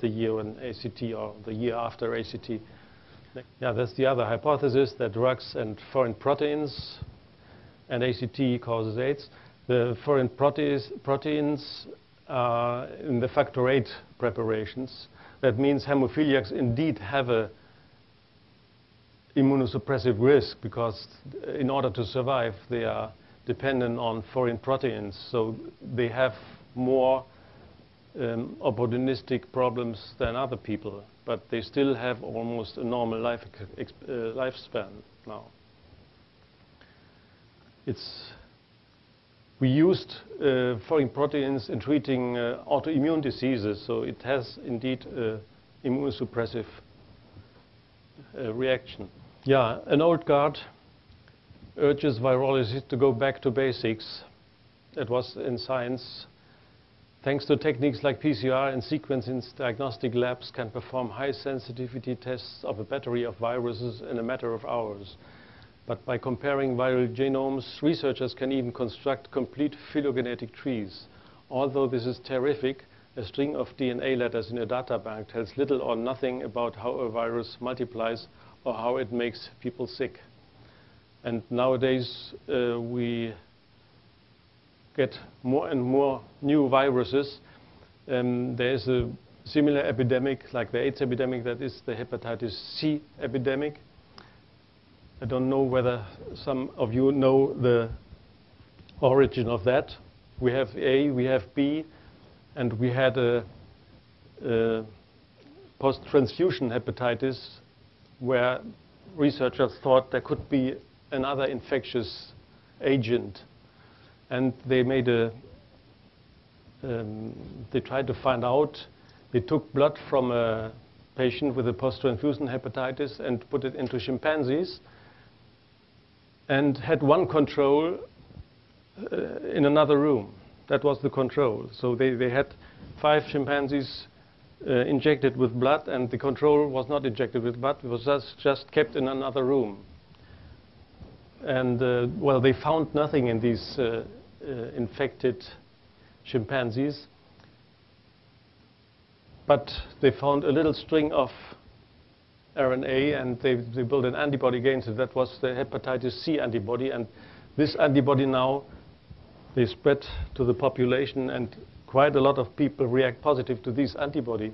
the year when AZT or the year after AZT. Yeah, that's the other hypothesis that drugs and foreign proteins and AZT causes AIDS. The foreign proteins, proteins uh, in the factor VIII preparations. That means hemophiliacs indeed have a immunosuppressive risk because in order to survive, they are dependent on foreign proteins. So they have more um, opportunistic problems than other people, but they still have almost a normal life uh, lifespan now. It's we used uh, foreign proteins in treating uh, autoimmune diseases, so it has indeed an immunosuppressive uh, reaction. Yeah, an old guard urges virologists to go back to basics. That was in science. Thanks to techniques like PCR and sequencing, diagnostic labs can perform high sensitivity tests of a battery of viruses in a matter of hours. But by comparing viral genomes, researchers can even construct complete phylogenetic trees. Although this is terrific, a string of DNA letters in a data bank tells little or nothing about how a virus multiplies or how it makes people sick. And nowadays, uh, we get more and more new viruses. Um, there is a similar epidemic, like the AIDS epidemic, that is the hepatitis C epidemic. I don't know whether some of you know the origin of that. We have A, we have B, and we had a, a post-transfusion hepatitis where researchers thought there could be another infectious agent. And they made a, um, they tried to find out, they took blood from a patient with a post-transfusion hepatitis and put it into chimpanzees and had one control uh, in another room. That was the control. So they, they had five chimpanzees uh, injected with blood, and the control was not injected with blood. It was just, just kept in another room. And, uh, well, they found nothing in these uh, Uh, infected chimpanzees. But they found a little string of RNA and they, they built an antibody against it. That was the hepatitis C antibody. And this antibody now, they spread to the population and quite a lot of people react positive to this antibody,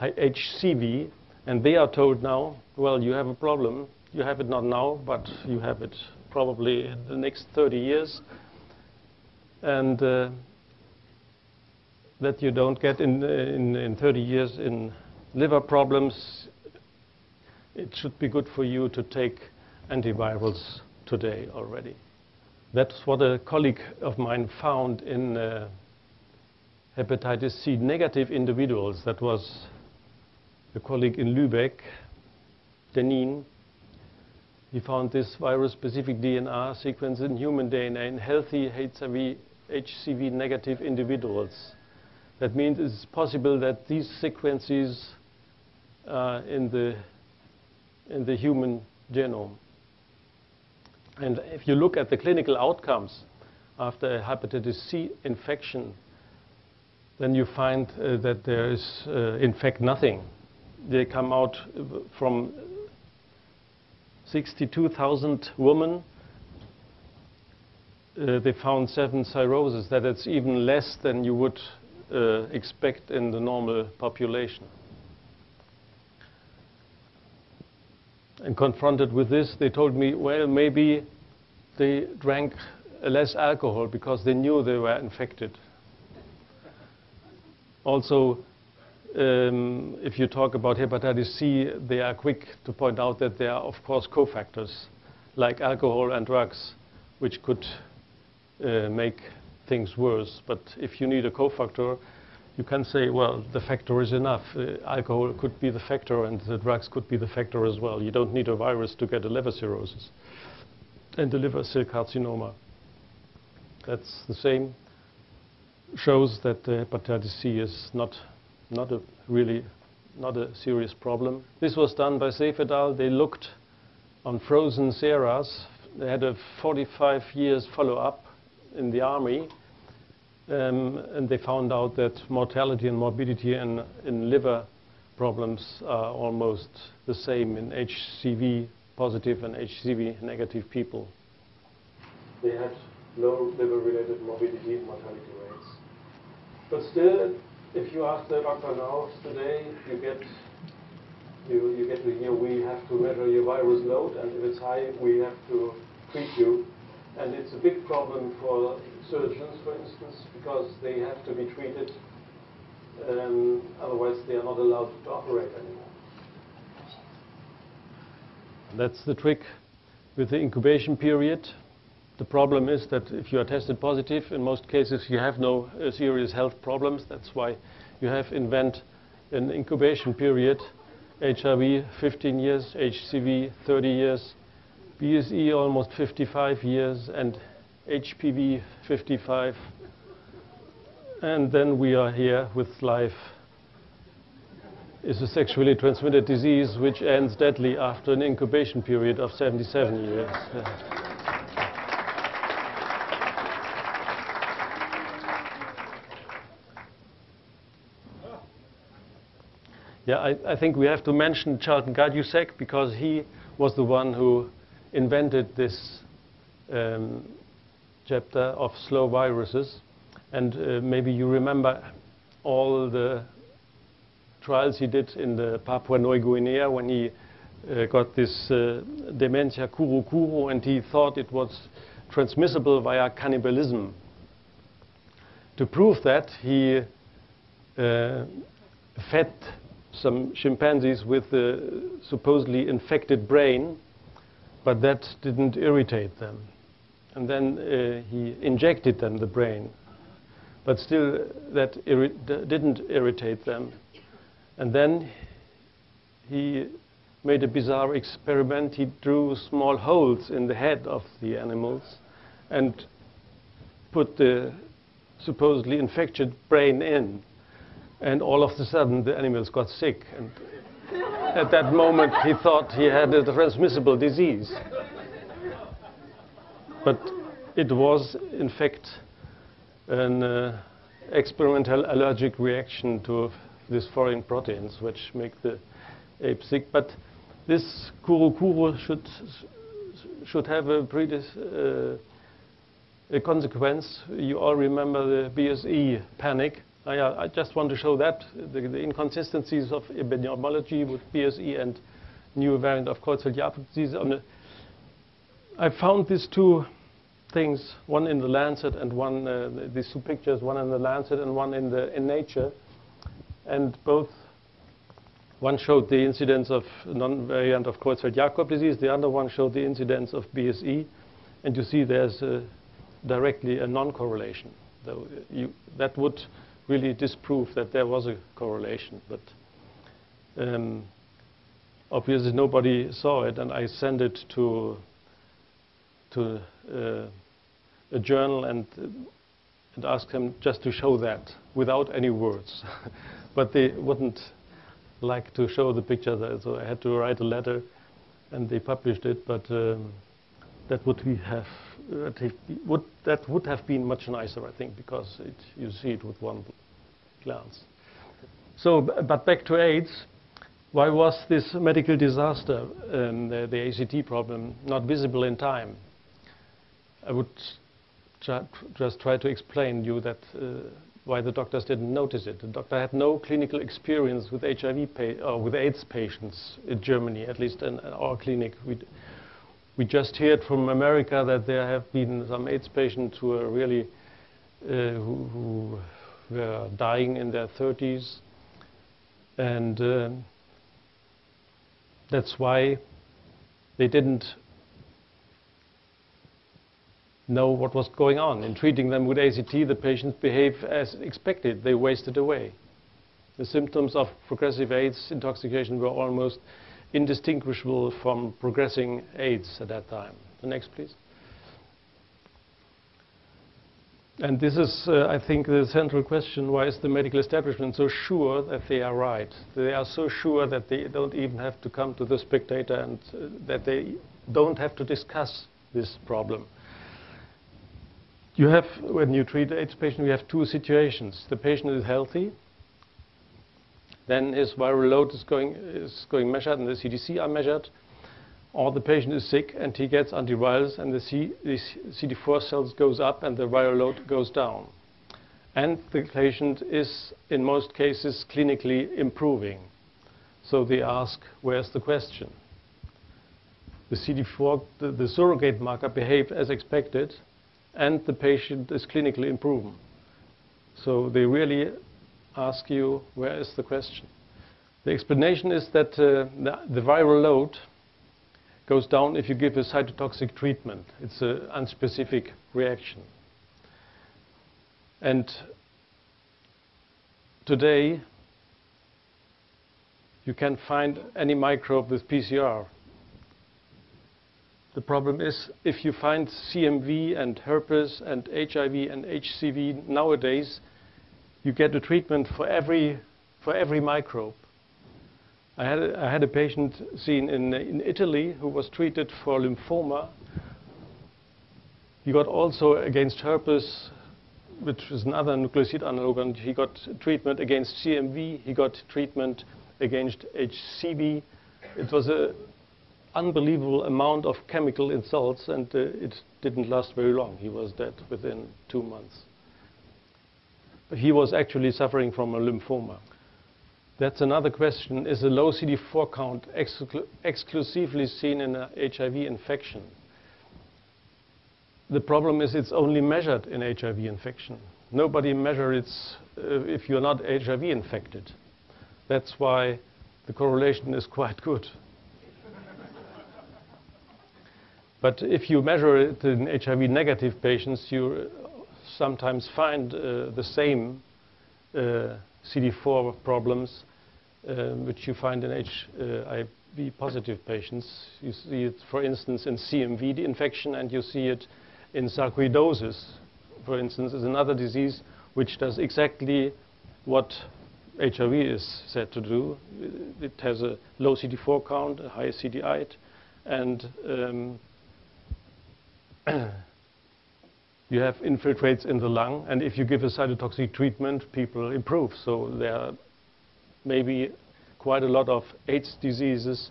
HCV. And they are told now, well, you have a problem. You have it not now, but you have it probably in the next 30 years. And uh, that you don't get in, in, in 30 years in liver problems, it should be good for you to take antivirals today already. That's what a colleague of mine found in uh, hepatitis C negative individuals. That was a colleague in Lübeck, Denin. He found this virus-specific DNA sequence in human DNA in healthy HIV, HCV negative individuals. That means it's possible that these sequences in the in the human genome. And if you look at the clinical outcomes after a hepatitis C infection, then you find uh, that there is, uh, in fact, nothing. They come out from 62,000 women. Uh, they found seven cirrhosis. That it's even less than you would uh, expect in the normal population. And confronted with this, they told me, well, maybe they drank less alcohol because they knew they were infected. Also, um, if you talk about hepatitis C, they are quick to point out that there are, of course, cofactors like alcohol and drugs, which could uh, make things worse. But if you need a cofactor, you can say, well, the factor is enough. Uh, alcohol could be the factor and the drugs could be the factor as well. You don't need a virus to get a liver cirrhosis and a liver cell carcinoma. That's the same. Shows that uh, hepatitis C is not, not a really not a serious problem. This was done by Seeff et al. They looked on frozen serum. They had a 45 years follow-up in the army Um, and they found out that mortality and morbidity in, in liver problems are almost the same in HCV positive and HCV negative people. They had low liver-related morbidity and mortality rates. But still, if you ask the doctor now today, you get you, you get to hear we have to measure your virus load, and if it's high, we have to treat you. And it's a big problem for surgeons, for instance, because they have to be treated, um, otherwise they are not allowed to operate anymore. That's the trick with the incubation period. The problem is that if you are tested positive, in most cases you have no uh, serious health problems. That's why you have invent an incubation period. HIV 15 years, HCV 30 years, BSE almost 55 years, and HPV 55. And then we are here with life It's a sexually transmitted disease which ends deadly after an incubation period of 77 years. Yeah, I, I, think we have to mention Carleton Gajdusek because he was the one who invented this um, chapter of slow viruses. And uh, maybe you remember all the trials he did in the Papua New Guinea when he uh, got this uh, dementia kuru kuru and he thought it was transmissible via cannibalism. To prove that, he uh, fed some chimpanzees with the supposedly infected brain, but that didn't irritate them. And then uh, he injected them the brain, but still that irri didn't irritate them. And then he made a bizarre experiment. He drew small holes in the head of the animals and put the supposedly infected brain in and all of a sudden the animals got sick. And at that moment he thought he had a transmissible disease. But it was, in fact, an uh, experimental allergic reaction to these foreign proteins which make the ape sick. But this kuru kuru should, should have a, uh, a consequence. You all remember the BSE panic I, uh, I just want to show that, the, the inconsistencies of epidemiology with BSE and new variant of Creutzfeldt-Jakob disease. I found these two things, one in the Lancet and one, uh, these two pictures, one in the Lancet and one in, the, in Nature. And both, one showed the incidence of non-variant of Creutzfeldt-Jakob disease, the other one showed the incidence of BSE. And you see there's a, directly a non-correlation. That would really disprove that there was a correlation. But um, obviously nobody saw it, and I sent it to to uh, a journal and and asked them just to show that without any words. but they wouldn't like to show the picture, so I had to write a letter, and they published it. But um, that would we have would that would have been much nicer, I think, because it, you see it with one glance. So, but back to AIDS. Why was this medical disaster, um, the, the, AZT problem, not visible in time? I would just try to explain you that uh, why the doctors didn't notice it. The doctor had no clinical experience with HIV or with AIDS patients in Germany, at least in our clinic. we we just heard from America that there have been some AIDS patients who are really uh, who, who were dying in their 30s. And uh, that's why they didn't know what was going on. In treating them with AZT, the patients behaved as expected. They wasted away. The symptoms of progressive AIDS intoxication were almost indistinguishable from progressing AIDS at that time. The next, please. And this is, uh, I think, the central question. Why is the medical establishment so sure that they are right? They are so sure that they don't even have to come to the spectator and uh, that they don't have to discuss this problem. you have, when you treat AIDS patient, you have two situations. The patient is healthy, then his viral load is going, is going measured and the CDC are measured, or the patient is sick and he gets antivirals and the, C, the CD4 cells goes up and the viral load goes down. And the patient is, in most cases, clinically improving. So they ask, where's the question? The CD4, the, the surrogate marker behaved as expected, and the patient is clinically improving. So they really ask you, where is the question? The explanation is that uh, the, the, viral load goes down if you give a cytotoxic treatment. It's an unspecific reaction. And today, you can find any microbe with PCR. The problem is if you find CMV and herpes and HIV and HCV nowadays, you get a treatment for every, for every microbe. I had, a, I had a patient seen in, in Italy who was treated for lymphoma. He got also against herpes, which is another nucleoside analog, and he got treatment against CMV. He got treatment against HCV. It was an unbelievable amount of chemical insults, and uh, it didn't last very long. He was dead within two months. He was actually suffering from a lymphoma. That's another question. Is a low CD4 count exclu exclusively seen in an HIV infection? The problem is it's only measured in HIV infection. Nobody measures it uh, if you're not HIV infected. That's why the correlation is quite good. but if you measure it in HIV negative patients, you sometimes find uh, the same uh, CD4 problems um, which you find in HIV uh, positive patients. You see it, for instance, in CMV infection, and you see it in sarcoidosis, for instance, is another disease which does exactly what HIV is said to do. It has a low CD4 count, a high CD8, and um, you have infiltrates in the lung, and if you give a cytotoxic treatment, people improve. So there are maybe quite a lot of AIDS diseases,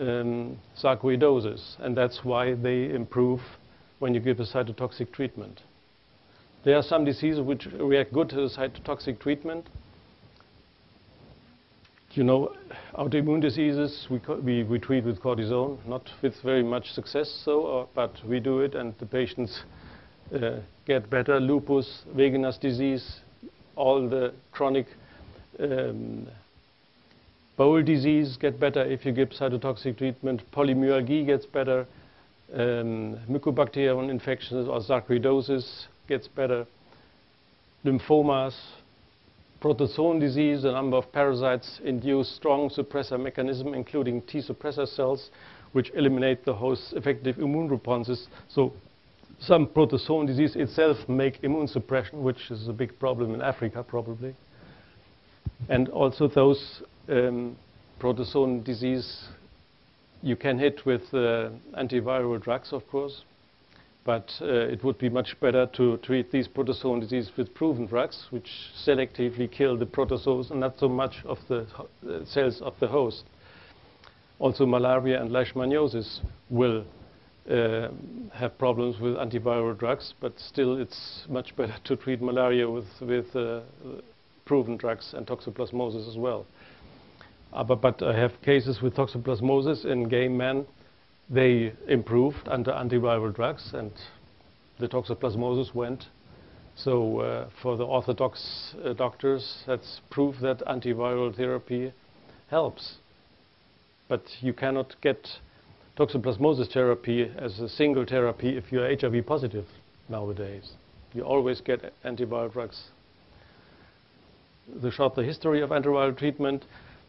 um, sarcoidosis, and that's why they improve when you give a cytotoxic treatment. There are some diseases which react good to the cytotoxic treatment, you know, autoimmune diseases we, we, we, treat with cortisone, not with very much success, so, uh, but we do it and the patients uh, get better. Lupus, Wegener's disease, all the chronic um, bowel disease get better if you give cytotoxic treatment. Polymyalgia gets better. Um, mycobacterium infections or sarcoidosis gets better. Lymphomas, protozoan disease, a number of parasites induce strong suppressor mechanism, including T suppressor cells, which eliminate the host's effective immune responses. So some protozoan disease itself make immune suppression, which is a big problem in Africa, probably. And also those um, protozoan disease you can hit with uh, antiviral drugs, of course. But uh, it would be much better to treat these protozoan disease with proven drugs, which selectively kill the protozoas and not so much of the uh, cells of the host. Also, malaria and leishmaniasis will uh, have problems with antiviral drugs, but still it's much better to treat malaria with, with uh, proven drugs and toxoplasmosis as well. Uh, but, but I have cases with toxoplasmosis in gay men they improved under antiviral drugs and the toxoplasmosis went. So uh, for the orthodox uh, doctors, that's proof that antiviral therapy helps. But you cannot get toxoplasmosis therapy as a single therapy if you're HIV positive nowadays. You always get antiviral drugs. The short the history of antiviral treatment,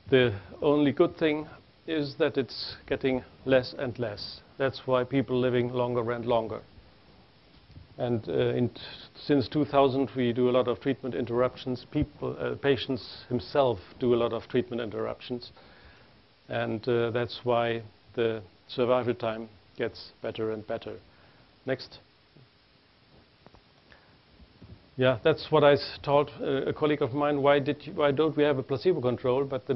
the only good thing is that it's getting less and less. That's why people living longer and longer. And uh, since 2000, we do a lot of treatment interruptions. People, uh, patients himself do a lot of treatment interruptions. And uh, that's why the survival time gets better and better. Next. Yeah, that's what I told uh, a colleague of mine. Why, did you, why don't we have a placebo control? But the